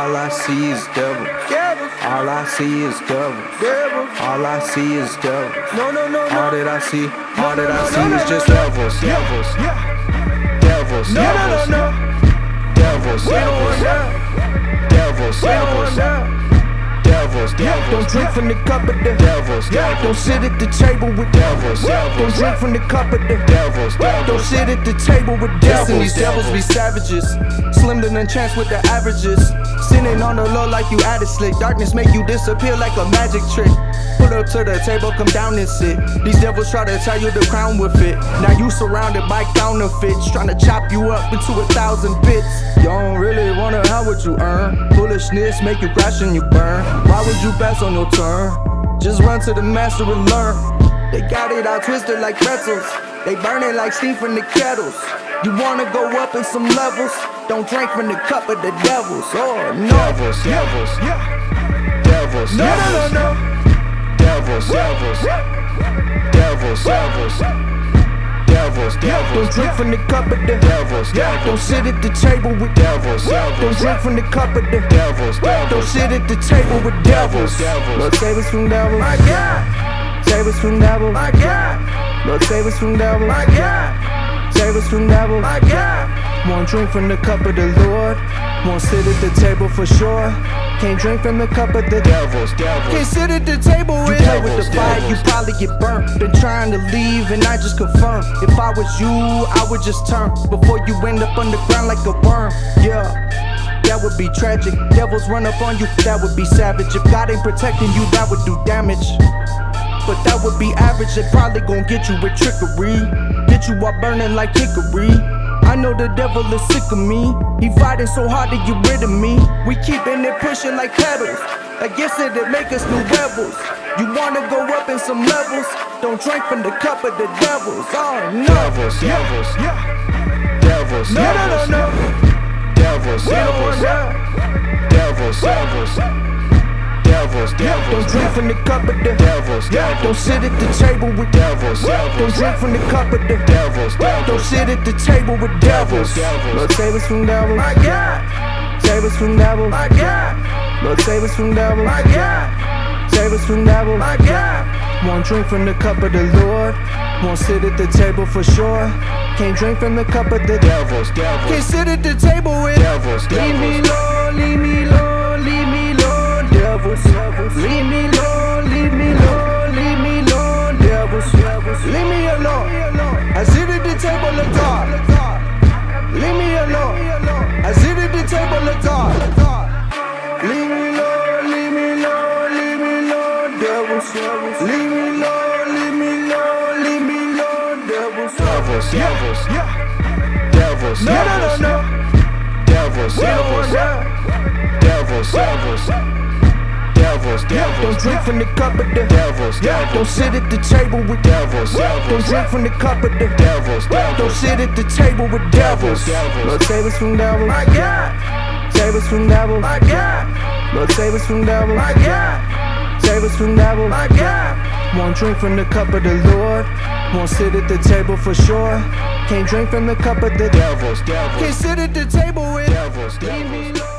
All I see is devils. Devils, All I see is devils. devils. All I see is devils. No, no, no, All that I see, all that I see is just devils, devils, devils, devils, devils, We don't want devils, devils, want devils, devils, Don't devils, drink from the cup of the devils, Don't sit at the table with devils, Don't drink from the cup of the devils, Don't sit at the table with devils. Listen, devils. these devils be savages. Slim than chance with the averages. Sitting on the low like you added slick. Darkness make you disappear like a magic trick. Put up to the table, come down and sit. These devils try to tie you the crown with it. Now you surrounded by counterfeits, trying to chop you up into a thousand bits. You don't really wanna how would you earn. Foolishness make you crash and you burn. Why would you pass on your turn? Just run to the master and learn. They got it all twisted like pretzels. They burn it like steam from the kettles. You wanna go up in some levels? Don't drink from the cup of the devils. Oh no. Devils, devils, devils, No, no, no, devils, no. Devils, devils, devils, devils, devils, Don't drink from the cup of the devils, devils. Don't sit at the table with devils, devils. Don't drink from the cup of the devils, devils. Don't sit at the table with devils. devils. Lord save us from devils. My God, Save us from devils. my God, Lord save us from devils. my God, Save us from devils. my God. Won't drink from the cup of the Lord. Won't sit at the table for sure. Can't drink from the cup of the devils, Can't sit at the table and play with the devils, fire, you probably get burnt. Been trying to leave and I just confirm. If I was you, I would just turn before you end up underground like a worm. Yeah. That would be tragic. Devils run up on you, that would be savage. If God ain't protecting you, that would do damage. But that would be average, they probably gon' get you with trickery. Get you all burning like hickory. I know the devil is sick of me. He fighting so hard to get rid of me. We keeping it pushing like pedals. I guess it'd make us new rebels. You wanna go up in some levels? Don't drink from the cup of the devils. Oh no. devils, devils, devils, No, no, no, no. devils, want devils, that. devils, devils, devils, Don't drink from the cup of the devils, devils. Don't sit at the table with devils, devils. Don't drink from the cup of the devils, devils. Don't sit at the table with devils. devils. Lord save us from devils. My God, Save us from devils. my God, Lord save us from devils. my God, Save us from devils. my God. Won't drink from the cup of the Lord. Won't sit at the table for sure. Can't drink from the cup of the devils, Can't sit at the table with devils, Leave me devils, leave me alone, leave me devils, devils. Leave me alone, leave me alone, leave me alone, devils, devils. Leave me alone. I sit at the table of God. Leave me alone. I sit at the table of God. Leave me alone, leave me alone, leave me alone, devils, devils. Leave me alone, leave me alone, leave me alone, devils, devils, devils, devils, No, no, no, no. devils, don't want devils, that. devils, devils, devils, Don't devils, drink from the cup of the devils, Don't sit at the table with devils, Don't drink from the cup of the devils, Don't sit at the table with devils. devils. Lord save us from devils. My God, Save us from devils. my God, Lord save us from devils. my God, Save us from devils. my God. Won't drink from the cup of the Lord. Won't sit at the table for sure. Can't drink from the cup of the devils, Can't sit at the table with devils, devils.